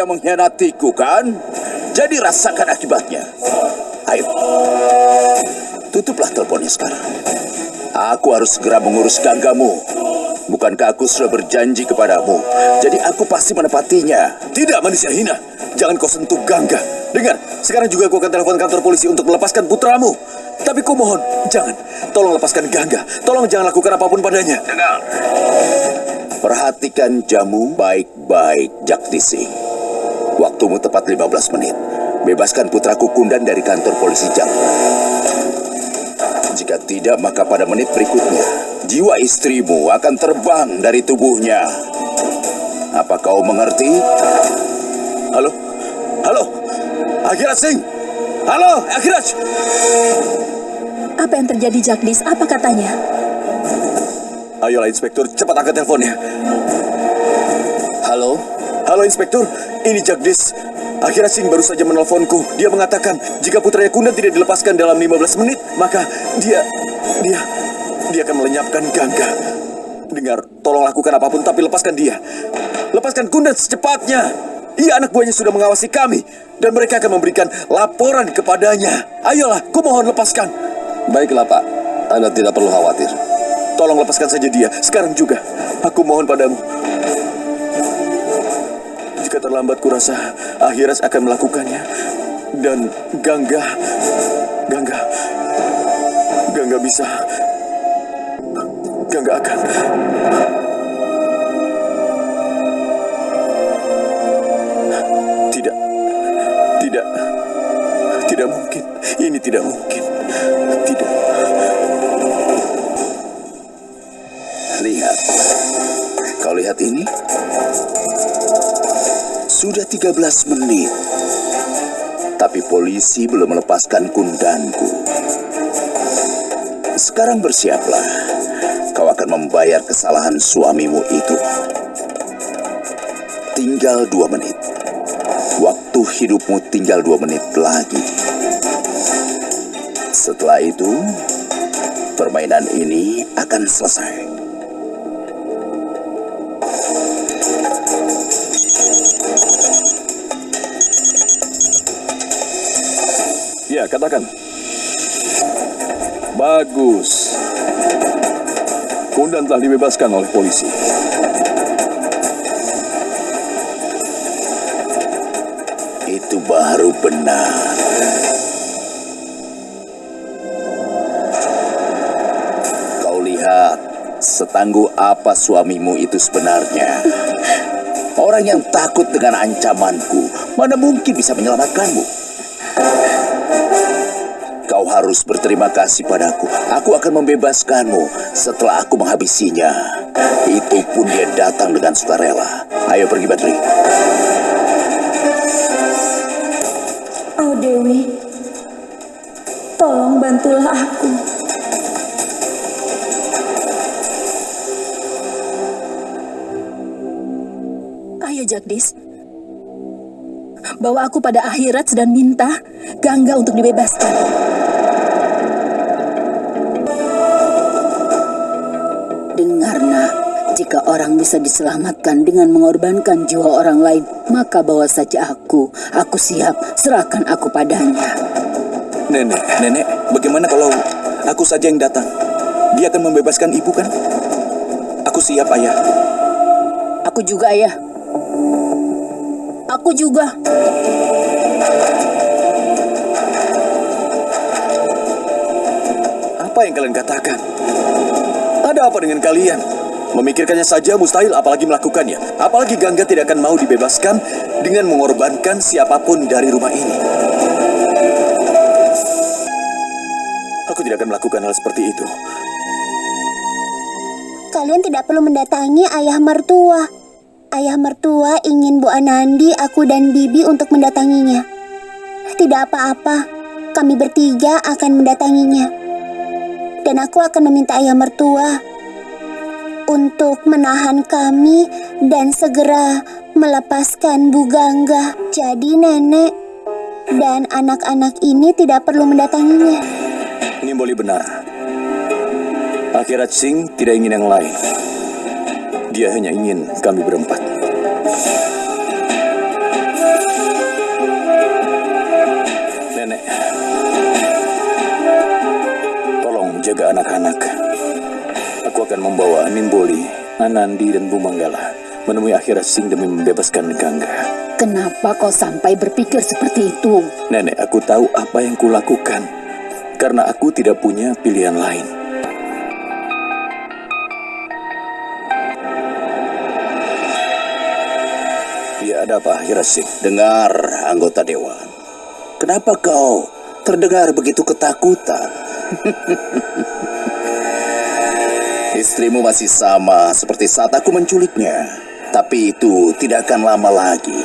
yang mengkhianatiku, kan? Jadi rasakan akibatnya. Ayo, tutuplah teleponnya sekarang. Aku harus segera mengurus ganggamu. Bukankah aku sudah berjanji kepadamu? Jadi aku pasti menepatinya. Tidak, manusia hina. Jangan kau sentuh Gangga. Dengar, sekarang juga aku akan telepon kantor polisi untuk melepaskan putramu. Tapi ku mohon, jangan. Tolong lepaskan Gangga. Tolong jangan lakukan apa pun padanya. Dengar. Perhatikan jamu baik-baik, Jakdisi. Waktumu tepat 15 menit. Bebaskan putraku Kundan dari kantor polisi Jakra. Jika tidak, maka pada menit berikutnya, jiwa istrimu akan terbang dari tubuhnya. Apa kau mengerti? Halo? Halo? Akhirat Singh? Halo, Akhirat? Apa yang terjadi, Jagdis? Apa katanya? Ayolah, Inspektur, cepat angkat teleponnya. Halo? Halo, Inspektur. Ini Jagdis. Akhirat Singh baru saja menelponku. Dia mengatakan, jika putranya Kundan tidak dilepaskan dalam 15 menit, maka dia... dia... dia akan melenyapkan Gangga. Dengar, tolong lakukan apa pun, tapi lepaskan dia. Lepaskan Kundan secepatnya. Ia anak buahnya sudah mengawasi kami. Dan mereka akan memberikan laporan kepadanya. Ayolah, ku mohon lepaskan. Baiklah, Pak. Anda tidak perlu khawatir. Tolong lepaskan saja dia, sekarang juga. Aku mohon padamu. Jika terlambat kurasa Akhiras akan melakukannya. Dan Gangga, Gangga, Gangga bisa. Gangga akan. Tidak, tidak, tidak mungkin. Ini tidak mungkin. Tidak. Lihat. Kau lihat ini? Sudah 13 menit. Tapi polisi belum melepaskan kundanku. Sekarang bersiaplah. Kau akan membayar kesalahan suamimu itu. Tinggal dua menit. Waktu hidupmu tinggal dua menit lagi. Setelah itu, permainan ini akan selesai. Katakan. Bagus. Kundan telah dibebaskan oleh polisi. Itu baru benar. Kau lihat setangguh apa suamimu itu sebenarnya. Orang yang takut dengan ancamanku, mana mungkin bisa menyelamatkanmu? Harus berterima kasih padaku. Aku akan membebaskanmu setelah aku menghabisinya. Itu pun dia datang dengan sukarela. Ayo pergi, Badri. Oh, Dewi. Tolong bantulah aku. Ayo, Jagdis. Bawa aku pada akhirat dan minta Gangga untuk dibebaskan. Jika orang bisa diselamatkan dengan mengorbankan jiwa orang lain, maka bawa saja aku. Aku siap, serahkan aku padanya. Nenek, nenek, bagaimana kalau aku saja yang datang? Dia akan membebaskan ibu kan? Aku siap, ayah. Aku juga ayah. Aku juga. Apa yang kalian katakan? Ada apa dengan kalian? Memikirkannya saja mustahil apalagi melakukannya. Apalagi Gangga tidak akan mau dibebaskan dengan mengorbankan siapa pun dari rumah ini. Aku tidak akan melakukan hal seperti itu. Kalian tidak perlu mendatangi ayah mertua. Ayah mertua ingin Bu Anandi, aku dan Bibi untuk mendatanginya. Tidak apa-apa, kami bertiga akan mendatanginya. Dan aku akan meminta ayah mertua untuk menahan kami dan segera melepaskan Bu Gangga. Jadi nenek dan anak-anak ini tidak perlu mendatanginya. Ini boleh benar. Akhirat Singh tidak ingin yang lain. Dia hanya ingin kami berempat. Akan membawa Nimboli, Anandi, dan Bumanggala menemui akhirat Sing demi membebaskan Gangga. Kenapa kau sampai berpikir seperti itu? Nenek, aku tahu apa yang kulakukan. Karena aku tidak punya pilihan lain. Ya, ada apa, akhirat Sing? Dengar, anggota dewan. Kenapa kau terdengar begitu ketakutan? Istrimu masih sama seperti saat aku menculiknya. Tapi itu tidak akan lama lagi.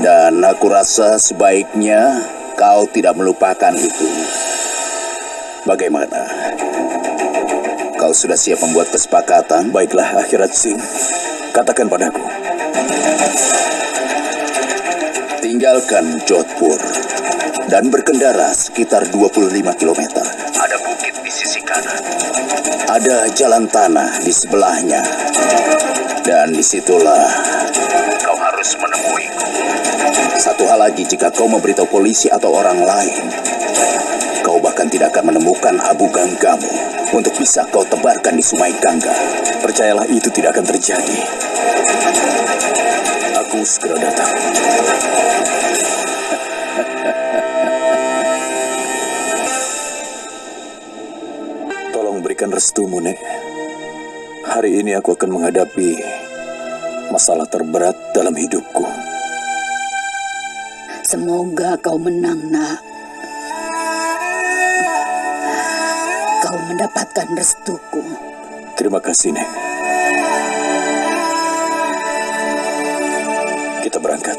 Dan aku rasa sebaiknya kau tidak melupakan itu. Bagaimana? Kau sudah siap membuat kesepakatan? Baiklah, akhirat Sing. Katakan padaku. Tinggalkan Jodhpur dan berkendara sekitar 25 km. Ada bukit di sisi kanan. Ada jalan tanah di sebelahnya. Dan di situlah kau harus menemuiku. Satu hal lagi, jika kau memberitahu polisi atau orang lain, kau bahkan tidak akan menemukan abu ganggamu untuk bisa kau tebarkan di sungai Gangga. Percayalah itu tidak akan terjadi. Aku segera datang. Tolong berikan restumu, Nek. Hari ini aku akan menghadapi masalah terberat dalam hidupku. Semoga kau menang, nak. Kau mendapatkan restuku. Terima kasih, Nek. Kita berangkat.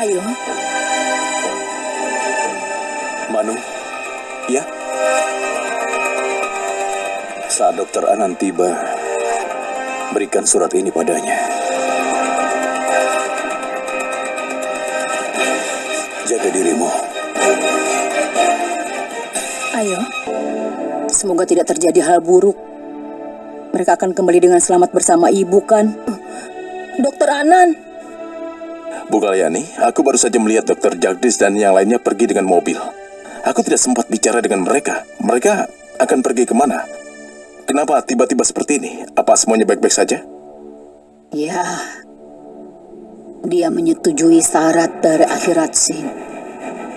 Ayo, ya? Saat dokter Anan tiba, berikan surat ini padanya. Jaga dirimu. ayo. Semoga tidak terjadi hal buruk. Mereka akan kembali dengan selamat bersama ibu, kan? Dokter Anan, Bu Kalyani, aku baru saja melihat dokter Jagdis dan yang lainnya pergi dengan mobil. Aku tidak sempat bicara dengan mereka. Mereka akan pergi ke mana? Kenapa tiba-tiba seperti ini? Apa semuanya baik-baik saja? Ya, dia menyetujui syarat dari akhirat Sing.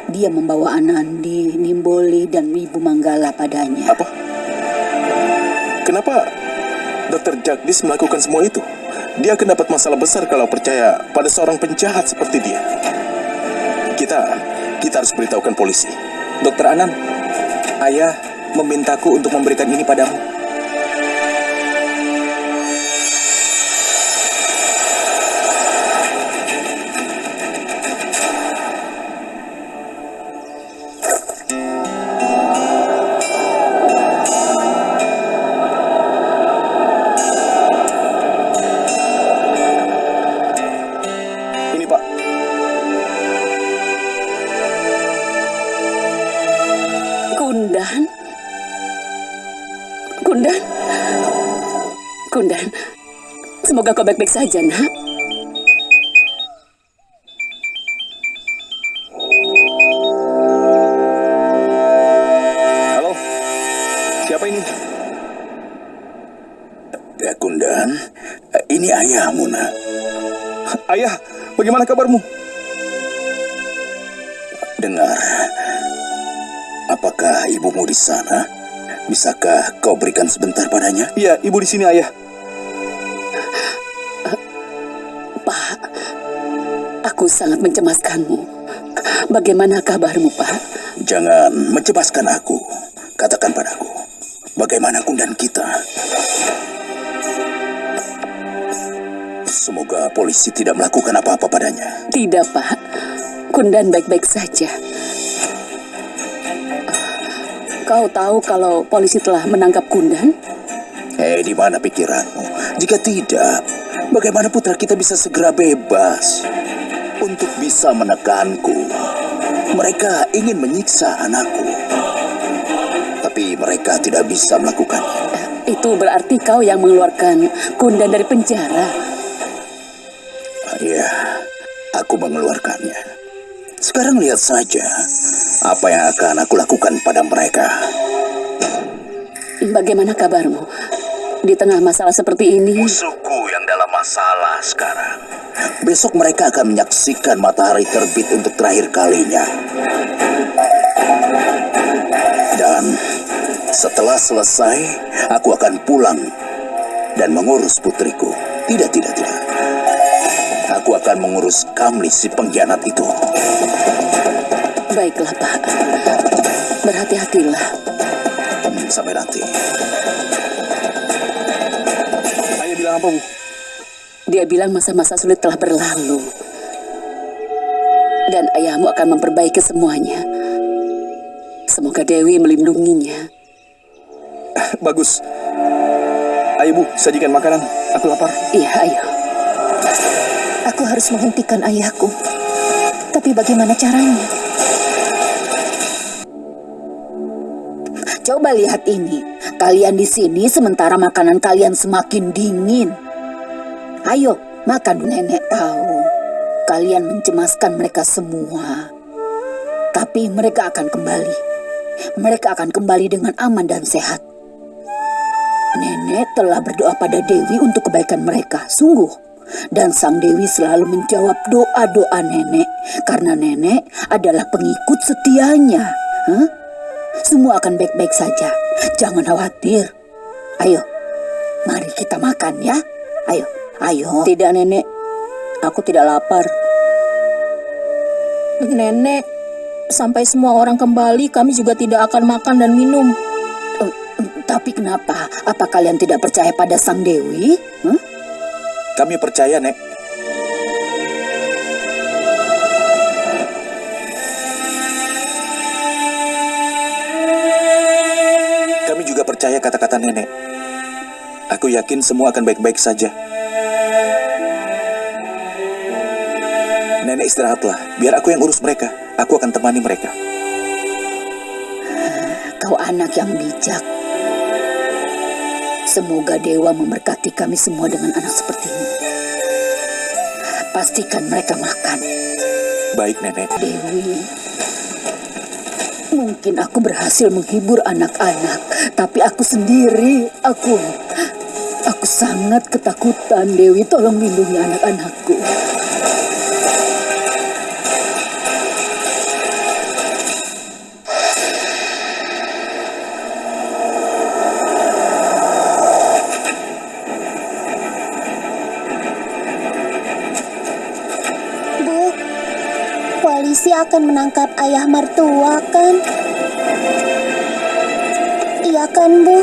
Dia membawa Anandi, Nimboli, dan Ibu Manggala padanya. Apa? Kenapa dokter Jagdis melakukan semua itu? Dia akan dapat masalah besar kalau percaya pada seorang penjahat seperti dia. Kita, kita harus beritahukan polisi. Dokter Anan, ayah memintaku untuk memberikan ini padamu. Kundan? Kundan, semoga kau baik-baik saja, nak. halo. Siapa ini? Ya Kundan, ini ayahmu nak. Ayah, bagaimana kabarmu? Dengar, apakah ibumu di sana? Bisakah kau berikan sebentar padanya? Iya, ibu di sini ayah. Pak, aku sangat mencemaskanmu. Bagaimana kabarmu, Pak? Jangan mencemaskan aku. Katakan padaku, bagaimana kundan kita? Semoga polisi tidak melakukan apa-apa padanya. Tidak, Pak. Kundan baik-baik saja. Kau tahu kalau polisi telah menangkap Kundan? Eh, di mana pikiranmu? Jika tidak, bagaimana putra kita bisa segera bebas? Untuk bisa menekanku, mereka ingin menyiksa anakku. Tapi mereka tidak bisa melakukannya. Itu berarti kau yang mengeluarkan Kundan dari penjara. Ya, aku mengeluarkannya. Sekarang lihat saja apa yang akan aku lakukan pada mereka. Bagaimana kabarmu? Di tengah masalah seperti ini, Musuhku yang dalam masalah sekarang. Besok mereka akan menyaksikan matahari terbit untuk terakhir kalinya. Dan setelah selesai, aku akan pulang dan mengurus putriku. Tidak, tidak, tidak. Aku akan mengurus Kamli si pengkhianat itu. Baiklah Pak. Berhati-hatilah. Hmm, sampai nanti. Ayah bilang apa, Bu? Dia bilang masa-masa sulit telah berlalu. Dan ayahmu akan memperbaiki semuanya. Semoga Dewi melindunginya. Bagus. Ayo, Bu, sajikan makanan. Aku lapar. Iya, ayo. Aku harus menghentikan ayahku. Tapi bagaimana caranya? Coba lihat ini. Kalian di sini sementara makanan kalian semakin dingin. Ayo, makan nenek tahu. Kalian mencemaskan mereka semua. Tapi mereka akan kembali. Mereka akan kembali dengan aman dan sehat. Nenek telah berdoa pada Dewi untuk kebaikan mereka, sungguh. Dan Sang Dewi selalu menjawab doa-doa nenek karena nenek adalah pengikut setianya. Hah? Semua akan baik-baik saja. Jangan khawatir. Ayo, mari kita makan ya. Ayo, ayo. Tidak, Nenek. Aku tidak lapar. Nenek, sampai semua orang kembali, kami juga tidak akan makan dan minum. Eh, Tapi kenapa? Apa kalian tidak percaya pada Sang Dewi? Hah? Kami percaya, Nek. Percaya kata-kata nenek. Aku yakin semua akan baik-baik saja. Nenek istirahatlah, biar aku yang urus mereka. Aku akan temani mereka. Kau anak yang bijak. Semoga Dewa memberkati kami semua dengan anak seperti ini. Pastikan mereka makan. Baik, Nenek. Dewi, mungkin aku berhasil menghibur anak-anak, tapi aku sendiri, aku, aku sangat ketakutan. Dewi, tolong lindungi anak-anakku. Polisi akan menangkap ayah mertua kan? Iya kan, Bu?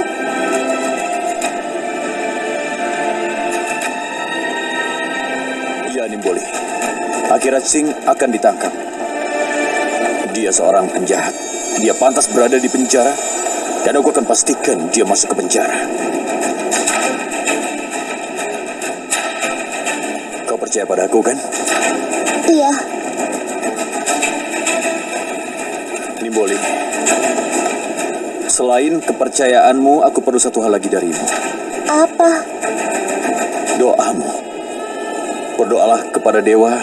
Iya, Nimboli. Akhirat Singh akan ditangkap. Dia seorang penjahat. Dia pantas berada di penjara. Dan aku akan pastikan dia masuk ke penjara. Kau percaya pada aku, kan? Iya, Nimboli. Selain kepercayaanmu, aku perlu satu hal lagi darimu. apa? Doamu. Berdoalah kepada dewa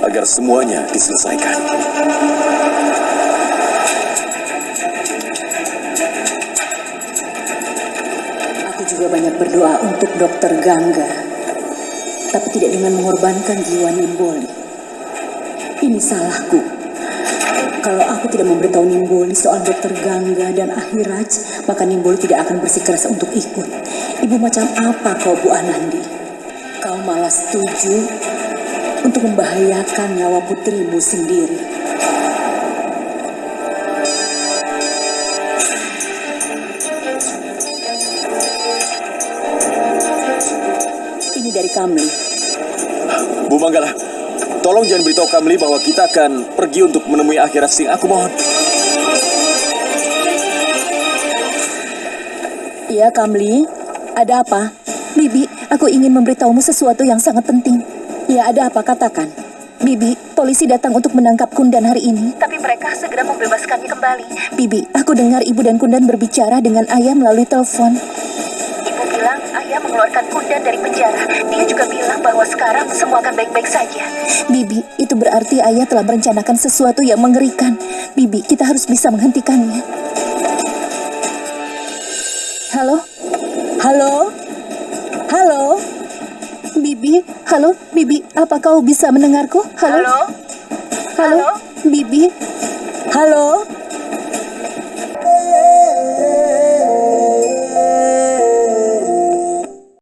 agar semuanya diselesaikan. Aku juga banyak berdoa untuk dokter Gangga. Tapi tidak dengan mengorbankan jiwa Nimboli. Ini salahku. Kalau aku tidak memberitahu Nimboli soal dokter Gangga dan Akhiraj, maka Nimboli tidak akan bersikeras untuk ikut. Ibu macam apa kau Bu Anandi? Kau malah setuju untuk membahayakan nyawa putrimu sendiri. Ini dari Kamli. Bu Manggala, tolong jangan beritahu Kamli bahwa kita akan pergi untuk menemui akhirat Singh. Aku mohon. Iya, Kamli. Ada apa? Bibi, aku ingin memberitahumu sesuatu yang sangat penting. Ya, ada apa? Katakan. Bibi, polisi datang untuk menangkap Kundan hari ini. Tapi mereka segera membebaskannya kembali. Bibi, aku dengar ibu dan Kundan berbicara dengan ayah melalui telepon. Ayah mengeluarkan Kundan dari penjara. Dia juga bilang bahwa sekarang semua akan baik-baik saja. Bibi, itu berarti ayah telah merencanakan sesuatu yang mengerikan. Bibi, kita harus bisa menghentikannya. Halo? Halo? Halo? Bibi, halo, Bibi, apa kau bisa mendengarku? Halo? Halo? Bibi? Halo?